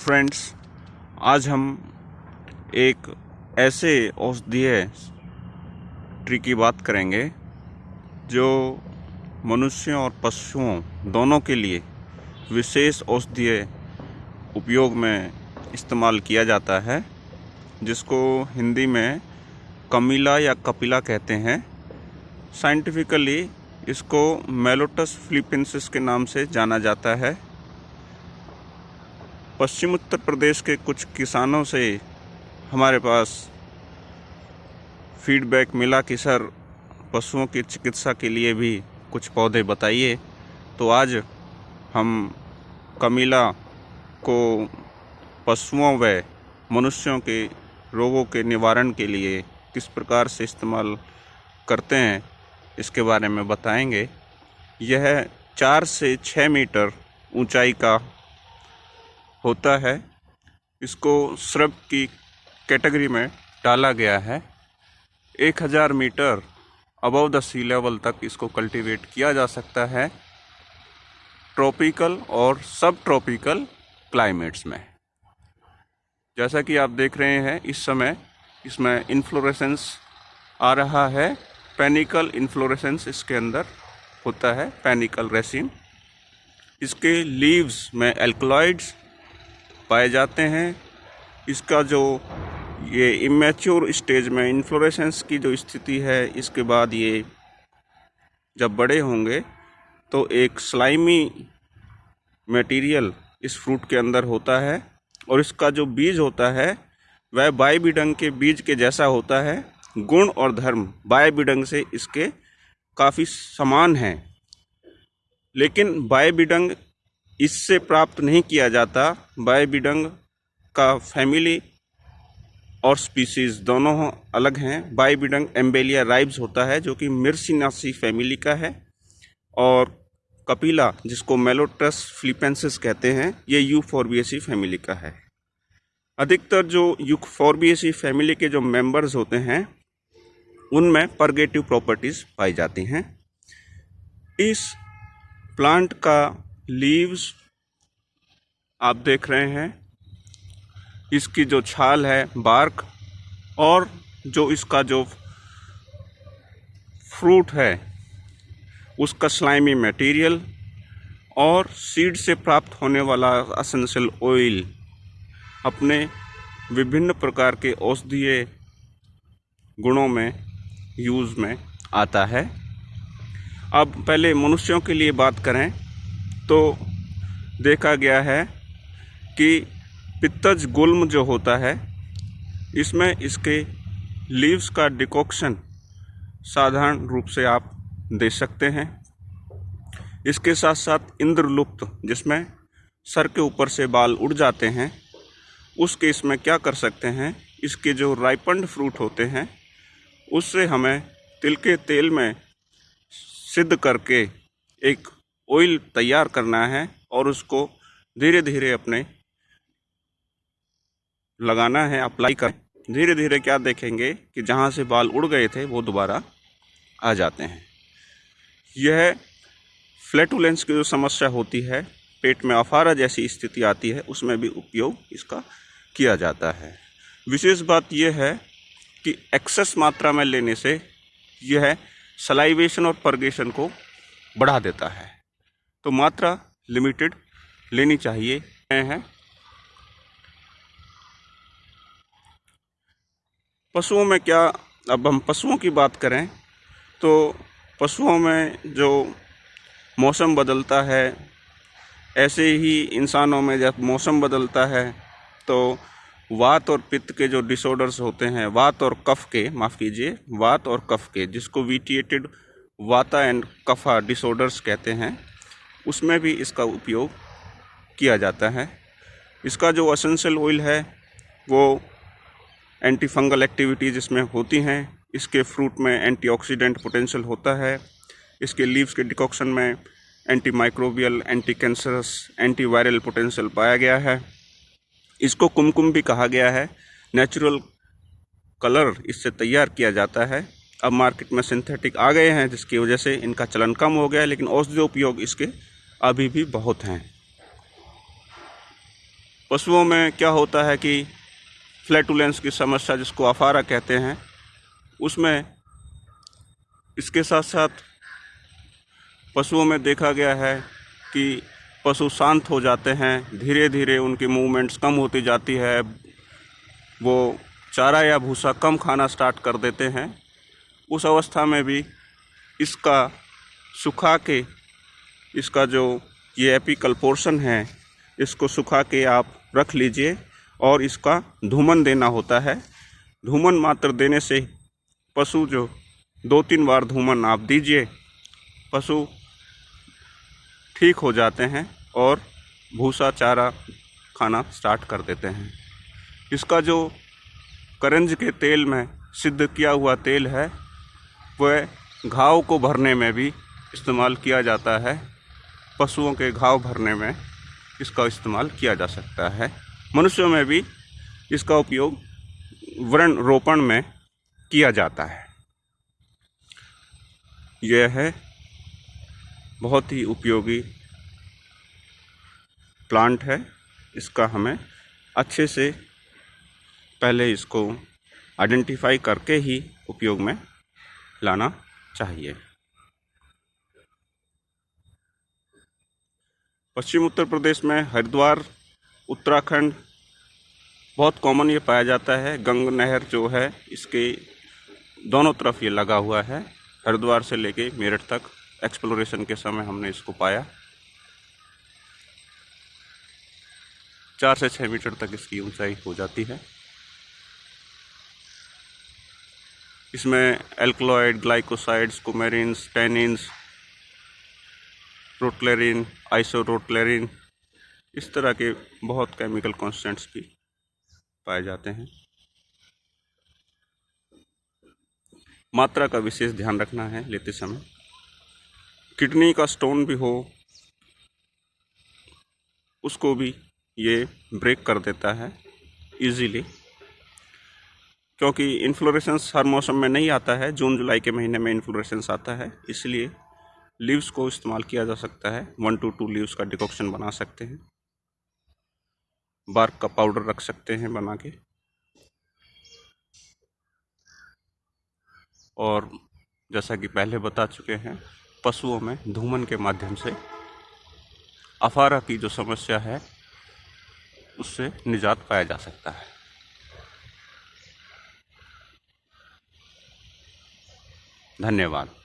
Friends आज हम एक ऐसे औषधीय ट्री की बात करेंगे जो मनुष्यों और पशुओं दोनों के लिए विशेष औषधीय उपयोग में इस्तेमाल किया जाता है, जिसको हिंदी में कमीला या कपिला कहते हैं। साइंटिफिकली इसको मेलोटस फिलिपेंसिस के नाम से जाना जाता है। पश्चिम उत्तर प्रदेश के कुछ किसानों से हमारे पास फीडबैक मिला कि, सर, पशुओं की चिकित्सा के लिए भी कुछ पौधे बताइए। तो आज हम कमीला को पशुओं व मनुष्यों के रोगों के निवारण के लिए किस प्रकार से इस्तेमाल करते हैं, इसके बारे में बताएँगे। यह चार से छः मीटर ऊंचाई का होता है। इसको श्रब की कैटेगरी में डाला गया है। एक हज़ार metre above the sea level तक इसको कल्टीवेट किया जा सकता है ट्रॉपिकल और सब ट्रॉपिकल क्लाइमेट्स में। जैसा कि आप देख रहे हैं, इस समय इसमें इन्फ्लोरेसेंस आ रहा है। पैनिकल इन्फ्लोरेसेंस इसके अंदर होता है, पैनिकल रेसिन। इसके लीव्स में एल्कलॉइड्स पाए जाते हैं। इसका जो ये इमेच्योर स्टेज में इन्फ्लोरेसेंस की जो स्थिति है, इसके बाद ये जब बड़े होंगे तो एक स्लाइमी मटेरियल इस फ्रूट के अंदर होता है और इसका जो बीज होता है, वह बायबिडंग के बीज के जैसा होता है। गुण और धर्म बायबिडंग से इसके काफ़ी समान हैं। लेकिन बायबिडंग इससे प्राप्त नहीं किया जाता, बायबिडंग का फैमिली और स्पीसीज दोनों अलग हैं। बायबिडंग एम्बेलिया राइब्स होता है, जो कि मिर्सिनासी फैमिली का है, और कपिला, जिसको मेलोटस फ्लिपेंसिस कहते हैं, ये यूफोरबियसी फैमिली का है। अधिकतर जो यूफोरबियसी फैमिली के जो मेंबर्स होते हैं, उनमें परगेटिव प्रॉपर्टीज़ पाई जाती हैं। इस प्लांट का लीव्स आप देख रहे हैं। इसकी जो छाल है, बार्क, और जो इसका जो फ्रूट है, उसका स्लाइमी मटेरियल और सीड से प्राप्त होने वाला असेंशियल ऑयल, अपने विभिन्न प्रकार के औषधीय गुणों में, यूज़ में आता है। अब पहले मनुष्यों के लिए बात करें। तो देखा गया है कि पित्तज गुल्म जो होता है, इसमें इसके लीव्स का डिकॉक्शन साधारण रूप से आप दे सकते हैं। इसके साथ साथ इंद्रलुप्त, जिसमें सर के ऊपर से बाल उड़ जाते हैं उस केस में क्या कर सकते हैं, इसके जो राइपंड फ्रूट होते हैं, उससे हमें तिल के तेल में सिद्ध करके एक ऑयल तैयार करना है और उसको धीरे धीरे अपने लगाना है अप्लाई कर। धीरे धीरे क्या देखेंगे कि जहाँ से बाल उड़ गए थे, वो दोबारा आ जाते हैं। यह फ्लैटुलेंस की जो समस्या होती है, पेट में अफारा जैसी स्थिति आती है, उसमें भी उपयोग इसका किया जाता है। विशेष बात यह है कि एक्सेस मात्रा में लेने से यह सलाइवेशन और परगेशन को बढ़ा देता है। तो मात्रा लिमिटेड लेनी चाहिए। हैं पशुओं में क्या, अब हम पशुओं की बात करें तो पशुओं में जो मौसम बदलता है, ऐसे ही इंसानों में जब मौसम बदलता है तो वात और पित्त के जो डिसऑर्डर्स होते हैं, वात और कफ के, माफ़ कीजिए, वात और कफ के, जिसको वीटिएटेड वाता एंड कफा डिसऑर्डर्स कहते हैं उसमें भी इसका उपयोग किया जाता है। इसका जो असेंशियल ऑयल है, वो एंटी फंगल एक्टिविटीज़ इसमें होती हैं। इसके फ्रूट में एंटीऑक्सीडेंट पोटेंशियल होता है। इसके लीव्स के डिकॉक्शन में anti microbial anti cancerous anti viral potential पाया गया है। इसको कुमकुम भी कहा गया है। नेचुरल कलर इससे तैयार किया जाता है। अब मार्केट में सिंथेटिक आ गए हैं, जिसकी वजह से इनका चलन कम हो गया है, लेकिन औषधि उपयोग इसके अभी भी बहुत हैं। पशुओं में क्या होता है कि फ्लैटुलेंस की समस्या जिसको अफारा कहते हैं, उसमें इसके साथ साथ पशुओं में देखा गया है कि पशु शांत हो जाते हैं धीरे धीरे उनकी मूवमेंट्स कम होती जाती है, वो चारा या भूसा कम खाना स्टार्ट कर देते हैं। उस अवस्था में भी इसका सुखा के इसका जो ये एपिकल पोर्शन है, इसको सुखा के आप रख लीजिए और इसका धूमन देना होता है। धूमन मात्र देने से पशु जो दो तीन बार धूमन आप दीजिए, पशु ठीक हो जाते हैं और भूसा चारा खाना स्टार्ट कर देते हैं। इसका जो करंज के तेल में सिद्ध किया हुआ तेल है, वह घाव को भरने में भी इस्तेमाल किया जाता है। पशुओं के घाव भरने में इसका इस्तेमाल किया जा सकता है। मनुष्यों में भी इसका उपयोग वर्ण रोपण में किया जाता है। यह है बहुत ही उपयोगी प्लांट है। इसका हमें अच्छे से पहले इसको आइडेंटिफाई करके ही उपयोग में लाना चाहिए। पश्चिम उत्तर प्रदेश में हरिद्वार, उत्तराखंड बहुत कॉमन ये पाया जाता है। गंग नहर जो है, इसके दोनों तरफ़ ये लगा हुआ है। हरिद्वार से लेके मेरठ तक एक्सप्लोरेशन के समय हमने इसको पाया। चार से छः मीटर तक इसकी ऊंचाई हो जाती है। इसमें alkaloid glycosides coumarins tannins rottlerin isorottlerin इस तरह के बहुत केमिकल कॉन्स्टेंट्स भी पाए जाते हैं। मात्रा का विशेष ध्यान रखना है लेते समय। किडनी का स्टोन भी हो, उसको भी ये ब्रेक कर देता है इजीली क्योंकि इन्फ्लोरेसेंस हर मौसम में नहीं आता है, जून जुलाई के महीने में इन्फ्लोरेसेंस आता है, इसलिए लीव्स को इस्तेमाल किया जा सकता है। वन टू टू लीव्स का डिकॉक्शन बना सकते हैं। बार्क का पाउडर रख सकते हैं बना के। और जैसा कि पहले बता चुके हैं, पशुओं में धूमन के माध्यम से अफारा की जो समस्या है, उससे निजात पाया जा सकता है। धन्यवाद।